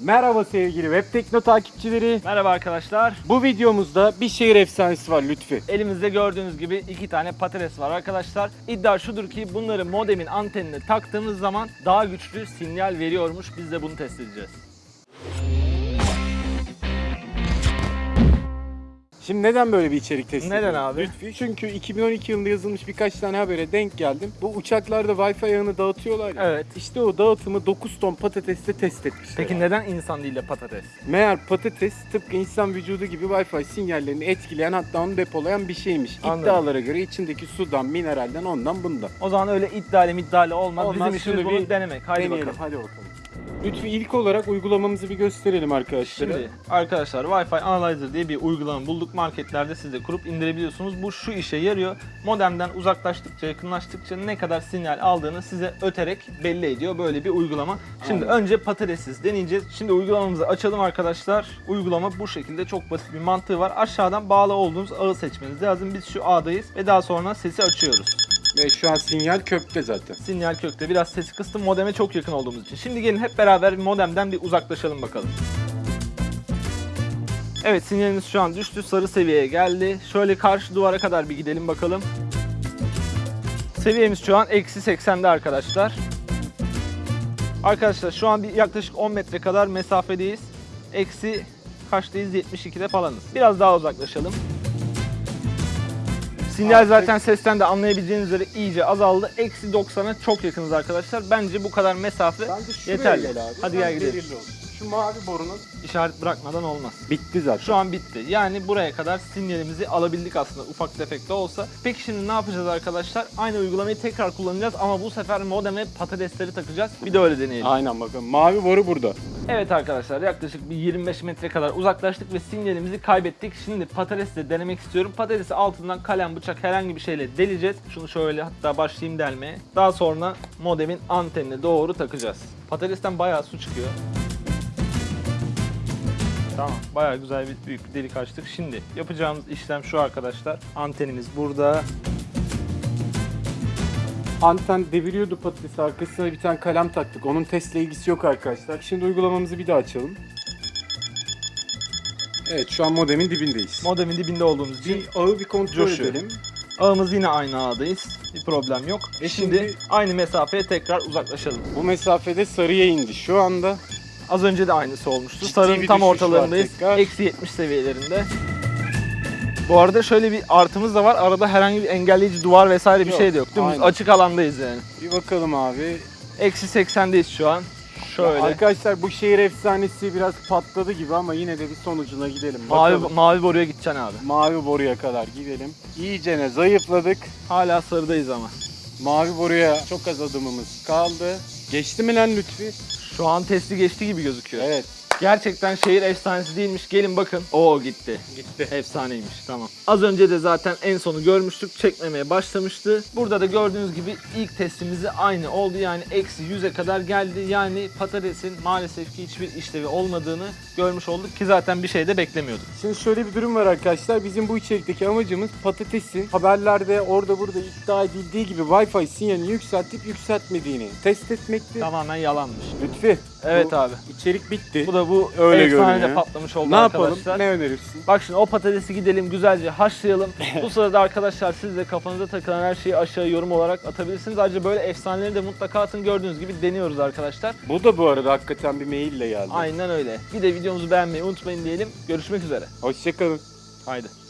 Merhaba sevgili Web Tekno takipçileri. Merhaba arkadaşlar. Bu videomuzda bir şehir efsanesi var Lütfi. Elimizde gördüğünüz gibi iki tane patates var arkadaşlar. İddia şudur ki bunları modemin antenine taktığımız zaman daha güçlü sinyal veriyormuş. Biz de bunu test edeceğiz. Şimdi neden böyle bir içerik testi Neden ediyoruz abi? Lütfi? Çünkü 2012 yılında yazılmış birkaç tane habere denk geldim. Bu uçaklarda Wi-Fi ağını dağıtıyorlar ya. Evet. İşte o dağıtımı 9 ton patatesle test etmişler. Peki neden insan değil de patates? Meğer patates tıpkı insan vücudu gibi Wi-Fi sinyallerini etkileyen hatta onu depolayan bir şeymiş. Anladım. İddialara göre içindeki sudan, mineralden, ondan bundan. O zaman öyle iddialı iddialı olmaz. Olmaz, Bizim işimiz şunu bunu bir denemek. Haydi Deneyelim bakalım. hadi bakalım. Lütfi ilk olarak uygulamamızı bir gösterelim arkadaşlar. Şimdi arkadaşlar Wi-Fi Analyzer diye bir uygulama bulduk. Marketlerde siz de kurup indirebiliyorsunuz. Bu şu işe yarıyor. Modemden uzaklaştıkça, yakınlaştıkça ne kadar sinyal aldığını size öterek belli ediyor. Böyle bir uygulama. Şimdi Aynen. önce patatessiz deneyeceğiz. Şimdi uygulamamızı açalım arkadaşlar. Uygulama bu şekilde çok basit bir mantığı var. Aşağıdan bağlı olduğunuz ağı seçmeniz lazım. Biz şu ağdayız ve daha sonra sesi açıyoruz. Ve şu an sinyal kökte zaten. Sinyal kökte biraz sesi kıstım modeme çok yakın olduğumuz için. Şimdi gelin hep beraber modemden bir uzaklaşalım bakalım. Evet sinyalimiz şu an düştü sarı seviyeye geldi. Şöyle karşı duvara kadar bir gidelim bakalım. Seviyemiz şu an eksi 80'de arkadaşlar. Arkadaşlar şu an bir yaklaşık 10 metre kadar mesafedeyiz. Eksi kaçtayız? 72'de falanız. Biraz daha uzaklaşalım. Sinyal Artık- zaten sesten de anlayabileceğiniz üzere iyice azaldı. Eksi 90'a çok yakınız arkadaşlar. Bence bu kadar mesafe yeterli. gel abi. Hadi gel gidelim. Şu mavi borunun İşaret bırakmadan olmaz. bitti zaten. Şu an bitti. Yani buraya kadar sinyalimizi alabildik aslında ufak tefek de olsa. Peki şimdi ne yapacağız arkadaşlar? Aynı uygulamayı tekrar kullanacağız ama bu sefer modeme patatesleri takacağız. Bir de öyle deneyelim. Aynen bakın mavi boru burada. Evet arkadaşlar yaklaşık bir 25 metre kadar uzaklaştık ve sinyalimizi kaybettik. Şimdi patatesle denemek istiyorum. Patatesi altından kalem, bıçak herhangi bir şeyle deleceğiz. Şunu şöyle hatta başlayayım delmeye. Daha sonra modemin antenine doğru takacağız. Patatesten bayağı su çıkıyor. Tamam bayağı güzel bir büyük bir delik açtık. Şimdi yapacağımız işlem şu arkadaşlar. Antenimiz burada. Anten deviriyordu patatesi arkasına bir tane kalem taktık. Onun testle ilgisi yok arkadaşlar. Şimdi uygulamamızı bir daha açalım. Evet şu an modemin dibindeyiz. Modemin dibinde olduğumuz için Bir ağı bir kontrol Coşuyor. edelim. ağımız yine aynı ağdayız. Bir problem yok. E şimdi, şimdi- aynı mesafeye tekrar uzaklaşalım. Bu mesafede sarıya indi. Şu anda Az önce de aynısı olmuştu. Ciddi Sarının bir tam düşüş var ortalarındayız. tekrar. Eksi 70 seviyelerinde. Bu arada şöyle bir artımız da var. Arada herhangi bir engelleyici duvar vesaire bir Yok, şey de yok. Dümdüz aynen. açık alandayız yani. bir bakalım abi. Eksi 80'deyiz şu an. Şöyle. Arkadaşlar bu şehir efsanesi biraz patladı gibi ama yine de bir sonucuna gidelim. mavi, Bakalım. mavi boruya gideceksin abi. Mavi boruya kadar gidelim. İyicene zayıfladık. Hala sarıdayız ama. Mavi boruya çok az adımımız kaldı. Geçti mi lan Lütfi? Şu an testi geçti gibi gözüküyor. Evet. Gerçekten şehir efsanesi değilmiş. Gelin bakın. Oo gitti. Gitti. Efsaneymiş tamam. Az önce de zaten en sonu görmüştük. Çekmemeye başlamıştı. Burada da gördüğünüz gibi ilk testimizi aynı oldu. Yani eksi 100'e kadar geldi. Yani patatesin maalesef ki hiçbir işlevi olmadığını görmüş olduk ki zaten bir şey de beklemiyorduk. Şimdi şöyle bir durum var arkadaşlar. Bizim bu içerikteki amacımız patatesin haberlerde orada burada iddia edildiği gibi Wi-Fi sinyalini yükseltip yükseltmediğini test etmekti. Tamamen yalanmış. Lütfi. Evet bu abi. içerik bitti. Bu da bu Öyle görünüyor. patlamış oldu ne yapalım? arkadaşlar. Ne önerirsin? Bak şimdi o patatesi gidelim güzelce haşlayalım. Bu sırada arkadaşlar siz de kafanıza takılan her şeyi aşağı yorum olarak atabilirsiniz. Ayrıca böyle efsaneleri de mutlaka atın. Gördüğünüz gibi deniyoruz arkadaşlar. Bu da bu arada hakikaten bir maille geldi. Aynen öyle. Bir de videomuzu beğenmeyi unutmayın diyelim. Görüşmek üzere. Hoşçakalın. Haydi.